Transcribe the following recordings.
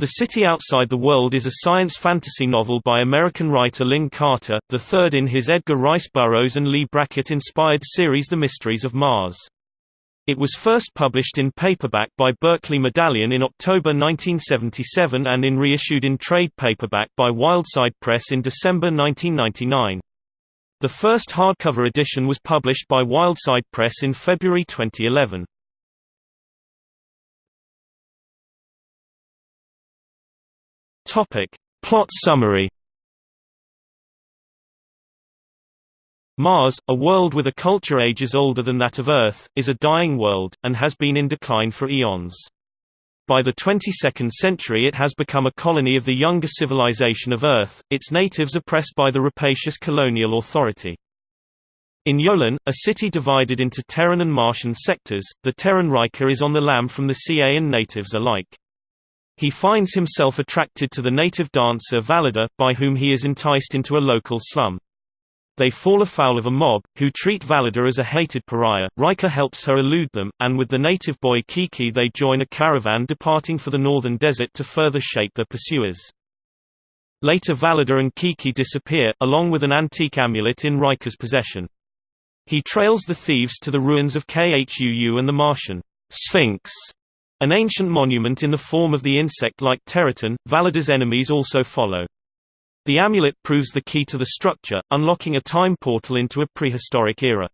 The City Outside the World is a science fantasy novel by American writer Lin Carter, the third in his Edgar Rice Burroughs and Leigh Brackett-inspired series The Mysteries of Mars. It was first published in paperback by Berkley Medallion in October 1977 and in reissued in trade paperback by Wildside Press in December 1999. The first hardcover edition was published by Wildside Press in February 2011. Topic. Plot summary Mars, a world with a culture ages older than that of Earth, is a dying world, and has been in decline for eons. By the 22nd century it has become a colony of the younger civilization of Earth, its natives oppressed by the rapacious colonial authority. In Yolen, a city divided into Terran and Martian sectors, the Terran Riker is on the lam from the CA and natives alike. He finds himself attracted to the native dancer Valida, by whom he is enticed into a local slum. They fall afoul of a mob, who treat Valida as a hated pariah. Riker helps her elude them, and with the native boy Kiki they join a caravan departing for the northern desert to further shape their pursuers. Later Valida and Kiki disappear, along with an antique amulet in Riker's possession. He trails the thieves to the ruins of Khuu and the Martian Sphinx an ancient monument in the form of the insect-like Teriton, Valida's enemies also follow. The amulet proves the key to the structure, unlocking a time portal into a prehistoric era.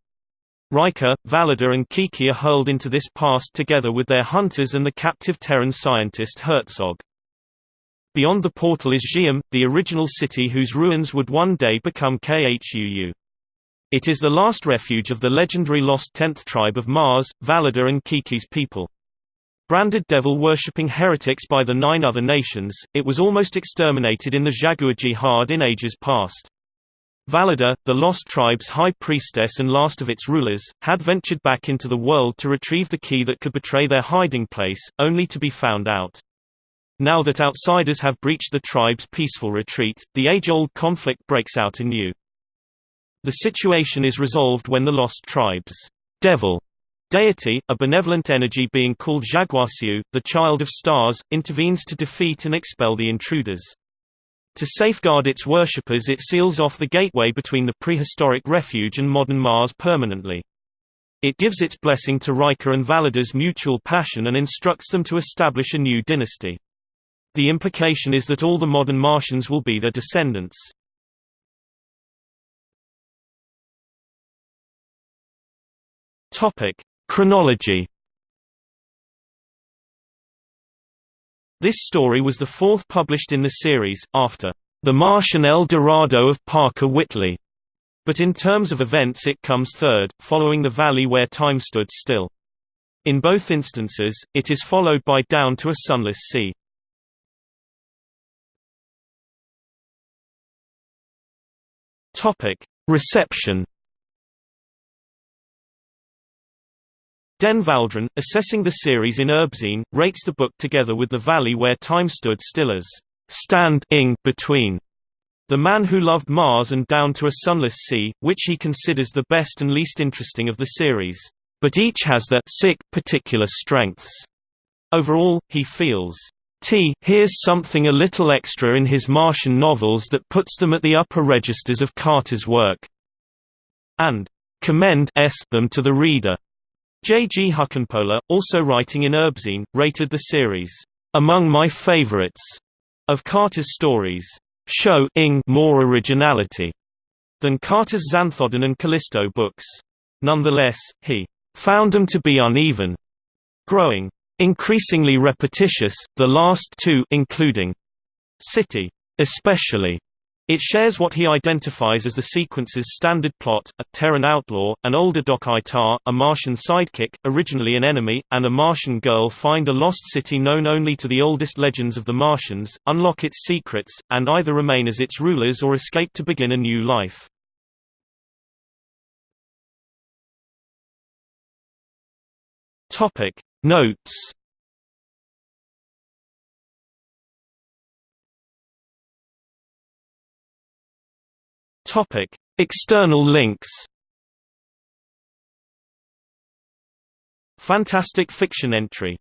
Riker, Valida and Kiki are hurled into this past together with their hunters and the captive Terran scientist Herzog. Beyond the portal is Xi'an, the original city whose ruins would one day become Khuu. It is the last refuge of the legendary lost tenth tribe of Mars, Valida and Kiki's people. Branded devil-worshipping heretics by the nine other nations, it was almost exterminated in the Jaguar Jihad in ages past. Valida, the Lost Tribe's high priestess and last of its rulers, had ventured back into the world to retrieve the key that could betray their hiding place, only to be found out. Now that outsiders have breached the tribe's peaceful retreat, the age-old conflict breaks out anew. The situation is resolved when the Lost Tribe's devil Deity, a benevolent energy being called Jaguarsiu, the child of stars, intervenes to defeat and expel the intruders. To safeguard its worshippers it seals off the gateway between the prehistoric refuge and modern Mars permanently. It gives its blessing to Riker and Valida's mutual passion and instructs them to establish a new dynasty. The implication is that all the modern Martians will be their descendants. Chronology This story was the fourth published in the series, after The Martian El Dorado of Parker Wintley, but in terms of events it comes third, following The Valley Where Time Stood Still. In both instances, it is followed by Down to a Sunless Sea. Reception Den Valdron, assessing the series in ERBzine, rates the book together with The Valley Where Time Stood Still as stand ing between The Man Who Loved Mars and Down to a Sunless Sea, which he considers the best and least interesting of the series. But each has their sick particular strengths. Overall, he feels T here's something a little extra in his Martian novels that puts them at the upper registers of Carter's work, and commend s them to the reader. J. G. Huckenpohler, also writing in ERBzine, rated the series, "...among my favorites," of Carter's stories, show ing more originality than Carter's Xanthodon and Callisto books. Nonetheless, he found them to be uneven, growing increasingly repetitious, the last two including City, especially it shares what he identifies as the sequence's standard plot, a Terran outlaw, an older Doc Itar, a Martian sidekick, originally an enemy, and a Martian girl find a lost city known only to the oldest legends of the Martians, unlock its secrets, and either remain as its rulers or escape to begin a new life. Notes Topic: External links. Fantastic fiction entry